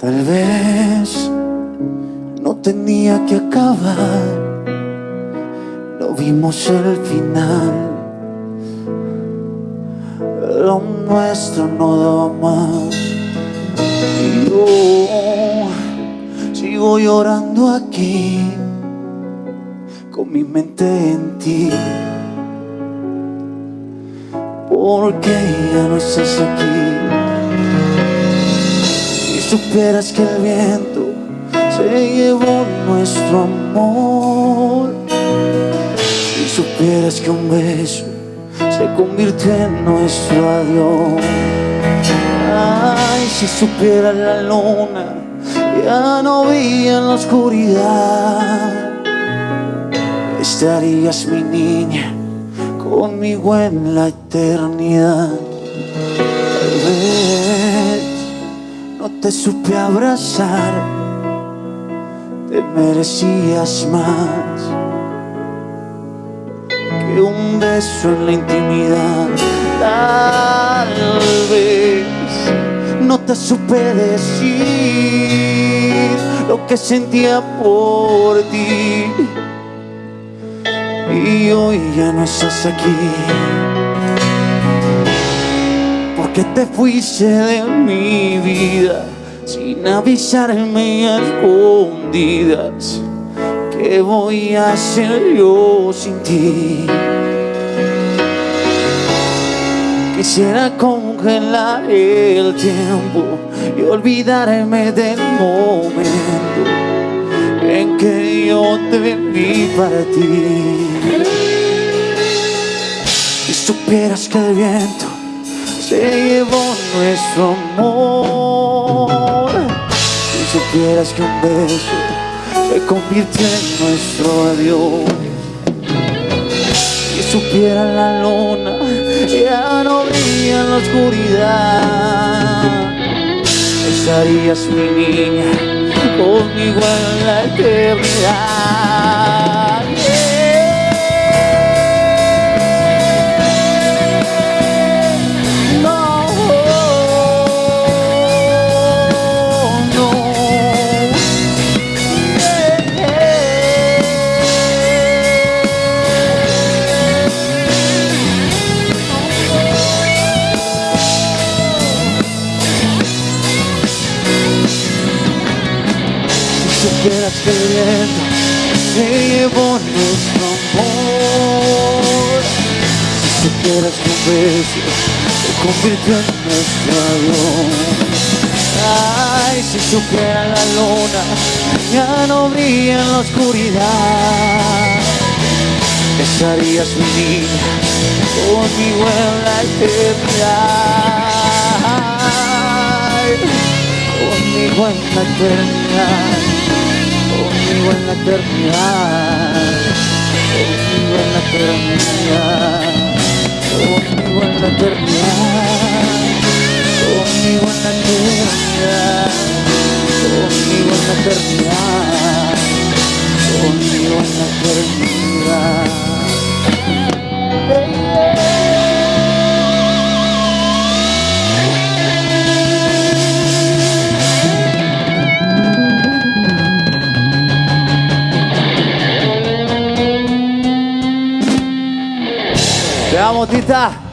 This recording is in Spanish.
Tal vez no tenía que acabar, no vimos el final. Lo nuestro no da más. Y yo sigo llorando aquí, con mi mente en ti. Porque ya no estás aquí. Supieras que el viento se llevó nuestro amor. Si supieras que un beso se convirtió en nuestro adiós. Ay, si supiera la luna, ya no veía en la oscuridad. Estarías mi niña conmigo en la eternidad. Te supe abrazar, te merecías más que un beso en la intimidad. Tal vez no te supe decir lo que sentía por ti. Y hoy ya no estás aquí. Porque te fuiste de mi vida sin avisarme a escondidas. ¿Qué voy a hacer yo sin ti? Quisiera congelar el tiempo y olvidarme del momento en que yo te vi para ti. Si supieras que el viento se llevó nuestro amor, si supieras que un beso se convirtió en nuestro adiós. Si supiera la luna, ya no brilla en la oscuridad. Estarías mi niña conmigo en la eternidad. Viento se llevó nuestro amor Si supieras que un beso se convirtió en nuestro adiós Ay, si supiera la luna ya no brilla en la oscuridad. Estarías mi niña conmigo en la eternidad. Conmigo en la eternidad Conmigo en la eternidad Conmigo en la eternidad Conmigo en la eternidad Conmigo en la eternidad Conmigo en la eternidad Conmigo en la eternidad Vamos, Tita.